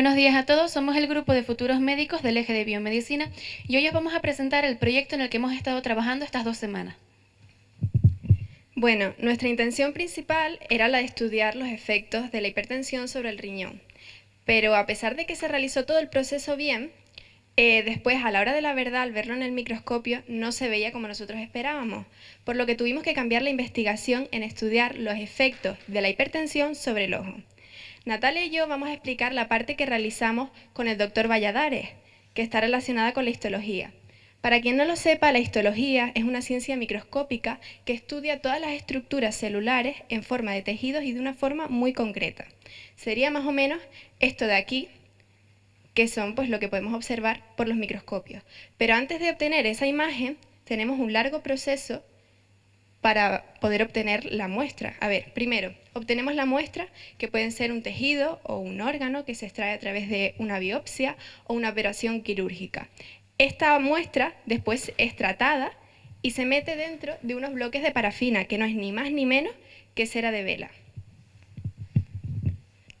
Buenos días a todos, somos el grupo de futuros médicos del eje de biomedicina y hoy os vamos a presentar el proyecto en el que hemos estado trabajando estas dos semanas. Bueno, nuestra intención principal era la de estudiar los efectos de la hipertensión sobre el riñón, pero a pesar de que se realizó todo el proceso bien, eh, después a la hora de la verdad, al verlo en el microscopio, no se veía como nosotros esperábamos, por lo que tuvimos que cambiar la investigación en estudiar los efectos de la hipertensión sobre el ojo. Natalia y yo vamos a explicar la parte que realizamos con el doctor Valladares, que está relacionada con la histología. Para quien no lo sepa, la histología es una ciencia microscópica que estudia todas las estructuras celulares en forma de tejidos y de una forma muy concreta. Sería más o menos esto de aquí, que son pues, lo que podemos observar por los microscopios. Pero antes de obtener esa imagen, tenemos un largo proceso para poder obtener la muestra. A ver, primero, obtenemos la muestra, que pueden ser un tejido o un órgano que se extrae a través de una biopsia o una operación quirúrgica. Esta muestra después es tratada y se mete dentro de unos bloques de parafina, que no es ni más ni menos que cera de vela.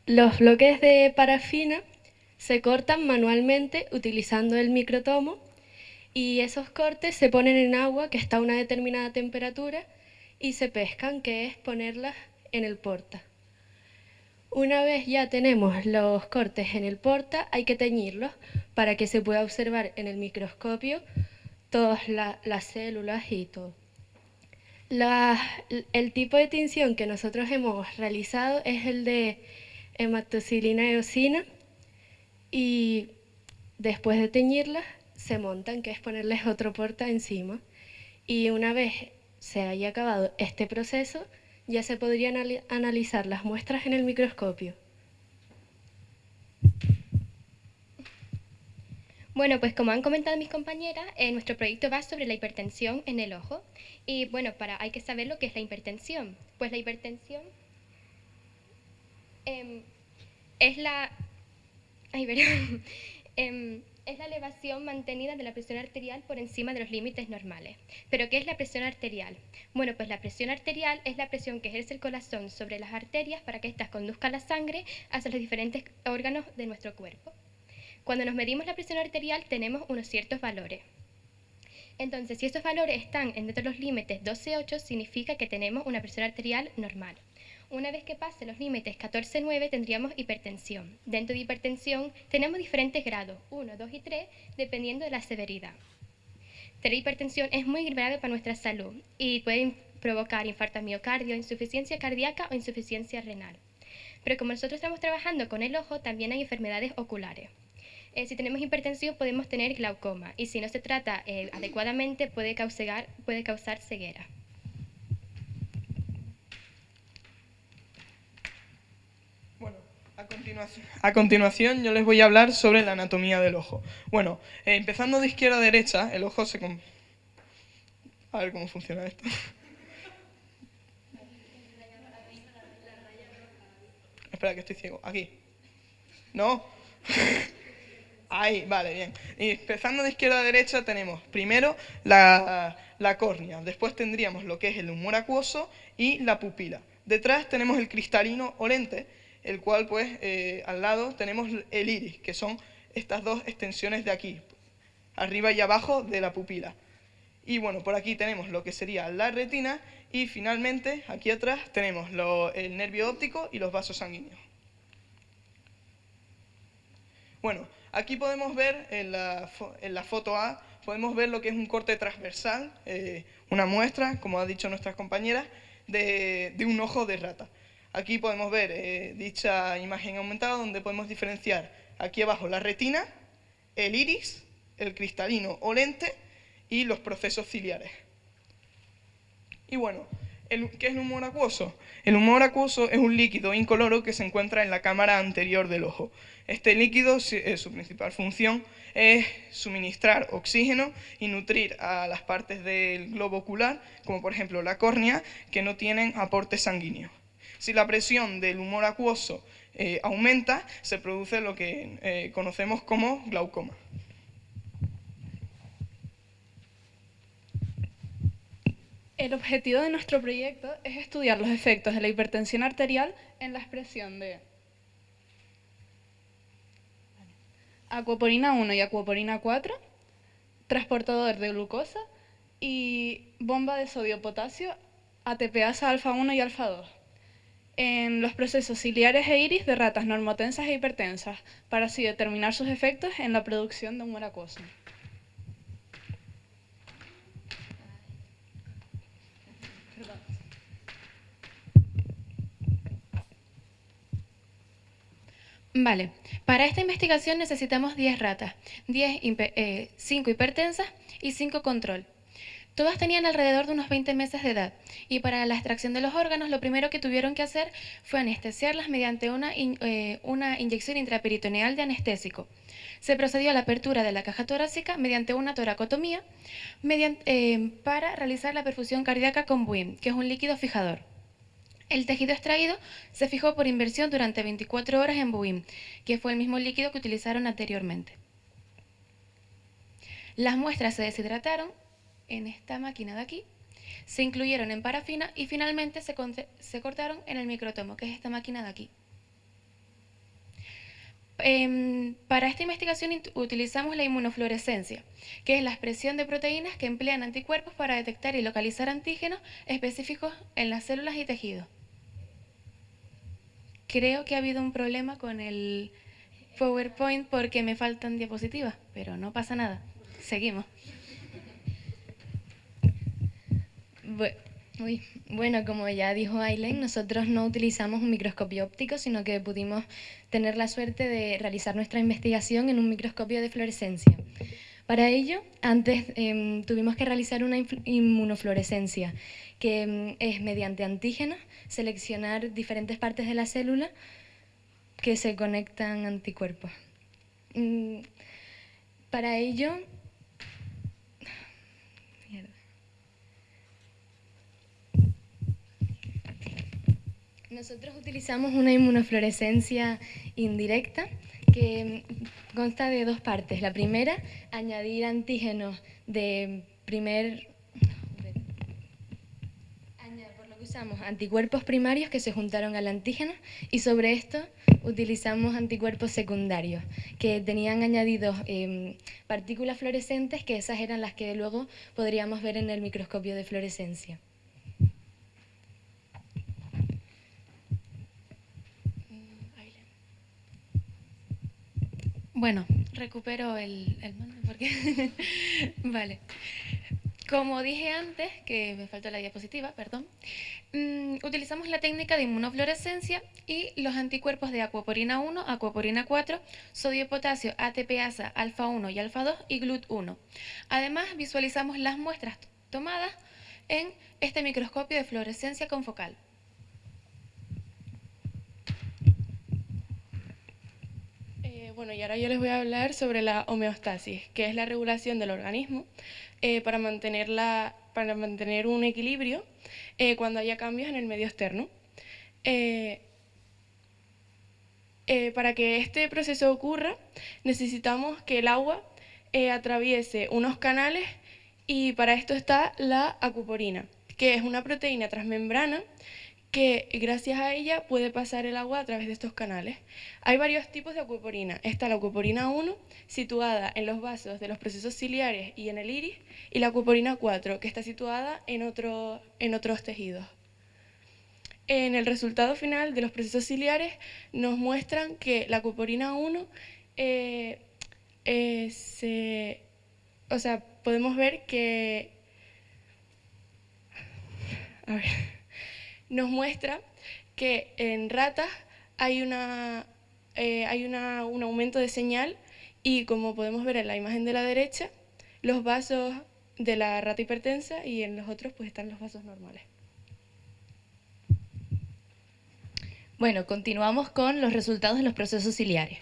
Los bloques de parafina se cortan manualmente utilizando el microtomo y esos cortes se ponen en agua que está a una determinada temperatura y se pescan, que es ponerlas en el porta. Una vez ya tenemos los cortes en el porta, hay que teñirlos para que se pueda observar en el microscopio todas las células y todo. el tipo de tinción que nosotros hemos realizado es el de hematoxilina eosina y después de teñirlas se montan, que es ponerles otro porta encima. Y una vez se haya acabado este proceso, ya se podrían analizar las muestras en el microscopio. Bueno, pues como han comentado mis compañeras, eh, nuestro proyecto va sobre la hipertensión en el ojo. Y bueno, para, hay que saber lo que es la hipertensión. Pues la hipertensión em, es la Ay, em, es la elevación mantenida de la presión arterial por encima de los límites normales. ¿Pero qué es la presión arterial? Bueno, pues la presión arterial es la presión que ejerce el corazón sobre las arterias para que éstas conduzcan la sangre hacia los diferentes órganos de nuestro cuerpo. Cuando nos medimos la presión arterial tenemos unos ciertos valores. Entonces, si estos valores están dentro de los límites 12-8, significa que tenemos una presión arterial normal. Una vez que pase los límites 14-9 tendríamos hipertensión. Dentro de hipertensión tenemos diferentes grados, 1, 2 y 3, dependiendo de la severidad. Tener hipertensión es muy grave para nuestra salud y puede provocar infarto miocardio, insuficiencia cardíaca o insuficiencia renal. Pero como nosotros estamos trabajando con el ojo, también hay enfermedades oculares. Eh, si tenemos hipertensión podemos tener glaucoma y si no se trata eh, adecuadamente puede causar, puede causar ceguera. A continuación, yo les voy a hablar sobre la anatomía del ojo. Bueno, eh, empezando de izquierda a derecha, el ojo se... A ver cómo funciona esto. Espera, que estoy ciego. Aquí. ¿No? Ahí, vale, bien. Y empezando de izquierda a derecha tenemos primero la, la córnea, después tendríamos lo que es el humor acuoso y la pupila. Detrás tenemos el cristalino o lente, el cual pues eh, al lado tenemos el iris, que son estas dos extensiones de aquí, arriba y abajo de la pupila. Y bueno, por aquí tenemos lo que sería la retina y finalmente aquí atrás tenemos el nervio óptico y los vasos sanguíneos. Bueno, aquí podemos ver en la, en la foto A, podemos ver lo que es un corte transversal, eh, una muestra, como ha dicho nuestras compañeras, de un ojo de rata. Aquí podemos ver eh, dicha imagen aumentada donde podemos diferenciar aquí abajo la retina, el iris, el cristalino o lente y los procesos ciliares. Y bueno, ¿qué es el humor acuoso? El humor acuoso es un líquido incoloro que se encuentra en la cámara anterior del ojo. Este líquido, eh, su principal función es suministrar oxígeno y nutrir a las partes del globo ocular, como por ejemplo la córnea, que no tienen aporte sanguíneo. Si la presión del humor acuoso eh, aumenta, se produce lo que eh, conocemos como glaucoma. El objetivo de nuestro proyecto es estudiar los efectos de la hipertensión arterial en la expresión de acuaporina 1 y acuaporina 4, transportador de glucosa y bomba de sodio-potasio ATPasa alfa 1 y alfa 2 en los procesos ciliares e iris de ratas normotensas e hipertensas, para así determinar sus efectos en la producción de humor acuoso. Vale, para esta investigación necesitamos 10 ratas, 10 5 eh, hipertensas y 5 control. Todas tenían alrededor de unos 20 meses de edad y para la extracción de los órganos lo primero que tuvieron que hacer fue anestesiarlas mediante una, eh, una inyección intraperitoneal de anestésico. Se procedió a la apertura de la caja torácica mediante una toracotomía eh, para realizar la perfusión cardíaca con BUIM, que es un líquido fijador. El tejido extraído se fijó por inversión durante 24 horas en BUIM, que fue el mismo líquido que utilizaron anteriormente. Las muestras se deshidrataron en esta máquina de aquí, se incluyeron en parafina y finalmente se, se cortaron en el microtomo, que es esta máquina de aquí. Em, para esta investigación utilizamos la inmunofluorescencia, que es la expresión de proteínas que emplean anticuerpos para detectar y localizar antígenos específicos en las células y tejidos creo que ha habido un problema con el PowerPoint porque me faltan diapositivas, pero no pasa nada. Seguimos. Bueno, como ya dijo Aileen, nosotros no utilizamos un microscopio óptico, sino que pudimos tener la suerte de realizar nuestra investigación en un microscopio de fluorescencia. Para ello, antes em, tuvimos que realizar una inmunofluorescencia, que em, es mediante antígenos seleccionar diferentes partes de la célula que se conectan anticuerpos. Mm, para ello, nosotros utilizamos una inmunofluorescencia indirecta que consta de dos partes. La primera, añadir antígenos de primer... Por lo que usamos anticuerpos primarios que se juntaron al antígeno y sobre esto utilizamos anticuerpos secundarios que tenían añadidos em, partículas fluorescentes que esas eran las que luego podríamos ver en el microscopio de fluorescencia. Bueno, recupero el, mando porque... vale. Como dije antes, que me faltó la diapositiva, perdón, mm, utilizamos la técnica de inmunofluorescencia y los anticuerpos de acuaporina 1, acuaporina 4, sodio potasio, ATPasa, alfa 1 y alfa 2 y GLUT1. Además, visualizamos las muestras tomadas en este microscopio de fluorescencia confocal. Bueno, y ahora yo les voy a hablar sobre la homeostasis, que es la regulación del organismo eh, para, para mantener un equilibrio eh, cuando haya cambios en el medio externo. Eh, para que este proceso ocurra, necesitamos que el agua atraviese unos canales y para esto está la acuporina, que es una proteína transmembrana que gracias a ella puede pasar el agua a través de estos canales. Hay varios tipos de acuaporina. Está la acuaporina 1, situada en los vasos de los procesos ciliares y en el iris, y la acuaporina 4, que está situada en, en otros tejidos. En el resultado final de los procesos ciliares nos muestran que la acuaporina 1 eh, eh, o sea, podemos ver que... A ver nos muestra que en ratas hay, una, eh, hay un aumento de señal y como podemos ver en la imagen de la derecha, los vasos de la rata hipertensa y en los otros pues están los vasos normales. Bueno, continuamos con los resultados de los procesos ciliares.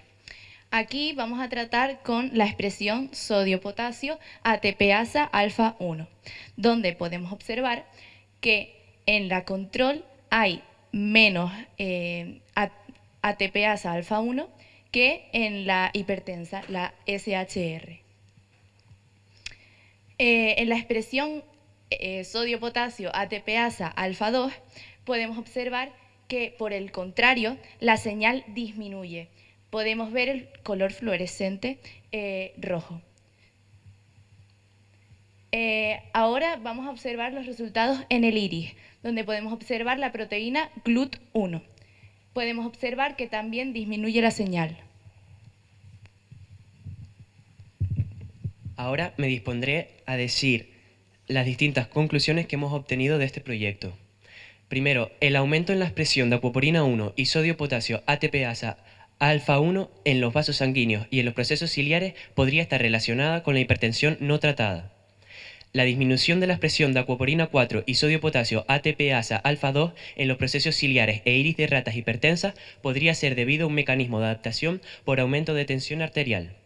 Aquí vamos a tratar con la expresión sodio-potasio ATPasa alfa 1, donde podemos observar que en la control hay menos eh, ATPasa alfa 1 que en la hipertensa, la SHR. Eh, en la expresión eh, sodio-potasio ATPasa alfa 2 podemos observar que, por el contrario, la señal disminuye. podemos ver el color fluorescente eh, rojo. Eh, ahora vamos a observar los resultados en el iris, donde podemos observar la proteína GLUT1. Podemos observar que también disminuye la señal. Ahora me dispondré a decir las distintas conclusiones que hemos obtenido de este proyecto. Primero, el aumento en la expresión de acuaporina 1 y sodio-potasio ATPasa alfa 1 en los vasos sanguíneos y en los procesos ciliares podría estar relacionada con la hipertensión no tratada. La disminución de la expresión de acuaporina 4 y sodio-potasio ATPasa alfa 2 en los procesos ciliares e iris de ratas hipertensas podría ser debido a un mecanismo de adaptación por aumento de tensión arterial.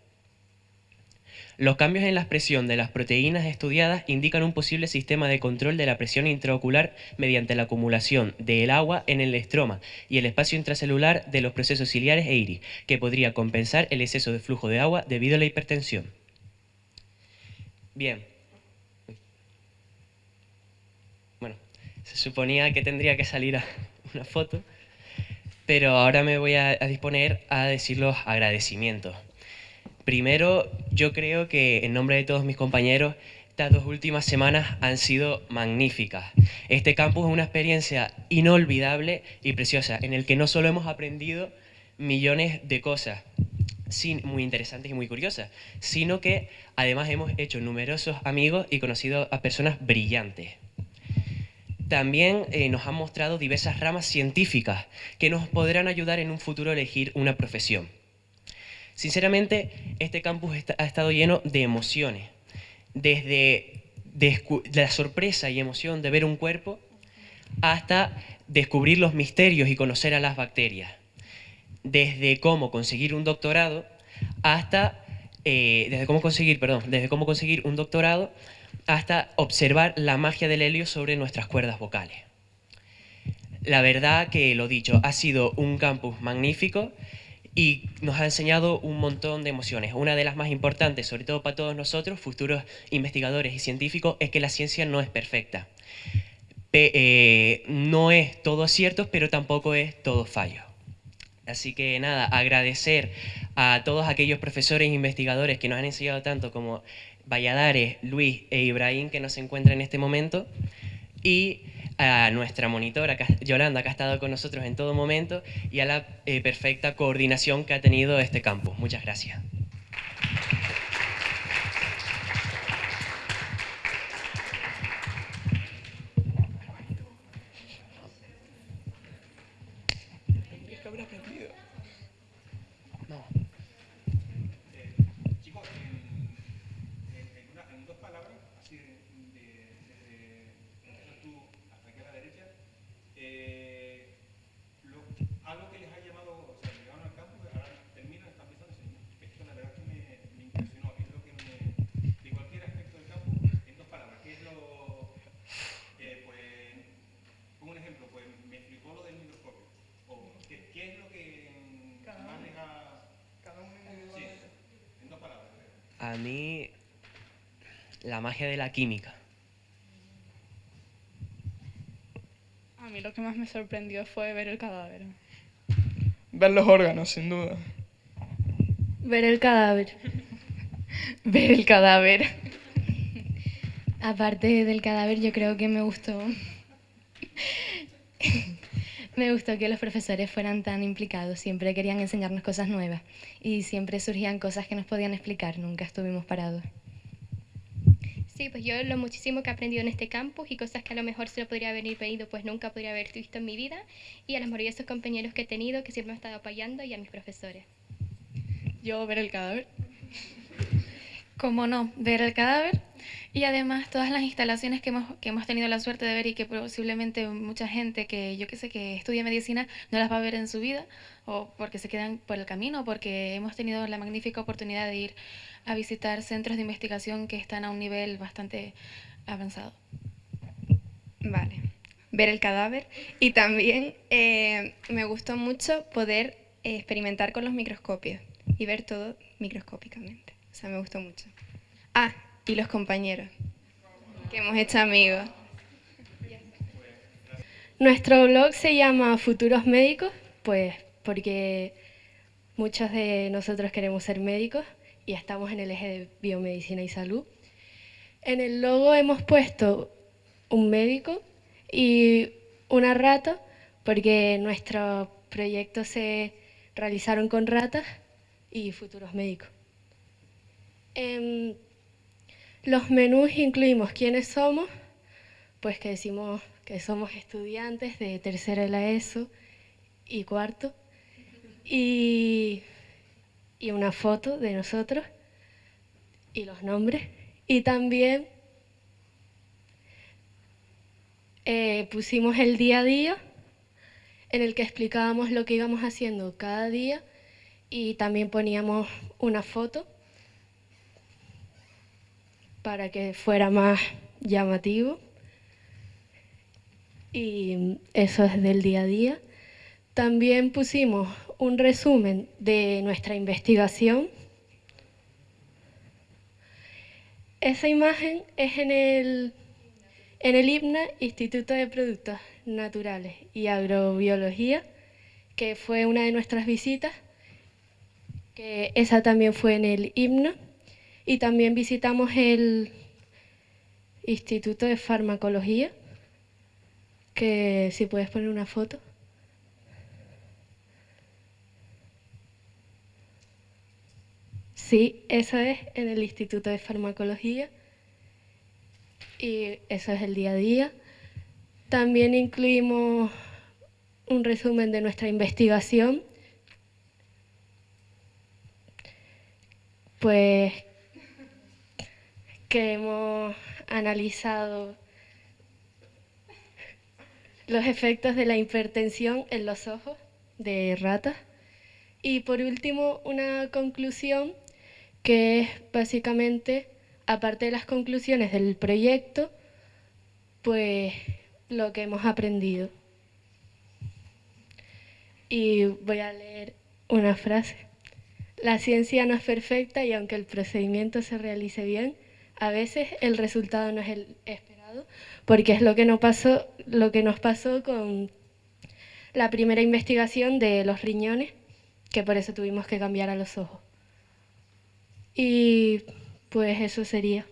Los cambios en la expresión de las proteínas estudiadas indican un posible sistema de control de la presión intraocular mediante la acumulación del agua en el estroma y el espacio intracelular de los procesos ciliares e iris, que podría compensar el exceso de flujo de agua debido a la hipertensión. Bien. Bueno, se suponía que tendría que salir una foto, pero ahora me voy a disponer a decir los agradecimientos. Primero, yo creo que en nombre de todos mis compañeros, estas dos últimas semanas han sido magníficas. Este campus es una experiencia inolvidable y preciosa, en el que no solo hemos aprendido millones de cosas muy interesantes y muy curiosas, sino que además hemos hecho numerosos amigos y conocido a personas brillantes. También eh, nos han mostrado diversas ramas científicas que nos podrán ayudar en un futuro a elegir una profesión. Sinceramente, este campus ha estado lleno de emociones, desde la sorpresa y emoción de ver un cuerpo hasta descubrir los misterios y conocer a las bacterias, desde cómo conseguir un doctorado hasta eh, desde cómo conseguir, perdón, desde cómo conseguir un doctorado hasta observar la magia del helio sobre nuestras cuerdas vocales. La verdad que lo dicho, ha sido un campus magnífico y nos ha enseñado un montón de emociones. Una de las más importantes, sobre todo para todos nosotros, futuros investigadores y científicos, es que la ciencia no es perfecta. Eh, no es todo cierto, pero tampoco es todo fallo. Así que nada, agradecer a todos aquellos profesores e investigadores que nos han enseñado tanto como Valladares, Luis e Ibrahim que nos encuentran en este momento y a nuestra monitora Yolanda, que ha estado con nosotros en todo momento, y a la eh, perfecta coordinación que ha tenido este campus. Muchas gracias. A mí, la magia de la química. A mí lo que más me sorprendió fue ver el cadáver. Ver los órganos, sin duda. Ver el cadáver. ver el cadáver. Aparte del cadáver, yo creo que me gustó me gustó que los profesores fueran tan implicados, siempre querían enseñarnos cosas nuevas y siempre surgían cosas que nos podían explicar, nunca estuvimos parados. Sí, pues yo lo muchísimo que he aprendido en este campus y cosas que a lo mejor se lo podría haber pedido, pues nunca podría haber visto en mi vida, y a los maravillosos compañeros que he tenido que siempre me han estado apoyando y a mis profesores. Yo ver el cadáver. ¿Cómo no? Ver el cadáver y además todas las instalaciones que hemos, que hemos tenido la suerte de ver y que posiblemente mucha gente que yo que sé que estudia medicina no las va a ver en su vida o porque se quedan por el camino o porque hemos tenido la magnífica oportunidad de ir a visitar centros de investigación que están a un nivel bastante avanzado. Vale, ver el cadáver y también eh, me gustó mucho poder experimentar con los microscopios y ver todo microscópicamente. O sea, me gustó mucho. Ah, y los compañeros, que hemos hecho amigos. Nuestro blog se llama Futuros Médicos, pues porque muchos de nosotros queremos ser médicos y estamos en el eje de biomedicina y salud. En el logo hemos puesto un médico y una rata, porque nuestros proyectos se realizaron con ratas y futuros médicos. En los menús incluimos quiénes somos, pues que decimos que somos estudiantes de tercero de la ESO y cuarto, y, y una foto de nosotros y los nombres. Y también eh, pusimos el día a día en el que explicábamos lo que íbamos haciendo cada día y también poníamos una foto para que fuera más llamativo. Y eso es del día a día. También pusimos un resumen de nuestra investigación. Esa imagen es en el, en el IPNA, Instituto de Productos Naturales y Agrobiología, que fue una de nuestras visitas, que esa también fue en el IPNA. Y también visitamos el Instituto de Farmacología, que si puedes poner una foto. Sí, eso es en el Instituto de Farmacología y eso es el día a día. También incluimos un resumen de nuestra investigación. Pues que hemos analizado los efectos de la hipertensión en los ojos de ratas. Y por último, una conclusión que es básicamente, aparte de las conclusiones del proyecto, pues lo que hemos aprendido. Y voy a leer una frase. La ciencia no es perfecta y aunque el procedimiento se realice bien, a veces el resultado no es el esperado, porque es lo que, no pasó, lo que nos pasó con la primera investigación de los riñones, que por eso tuvimos que cambiar a los ojos. Y pues eso sería.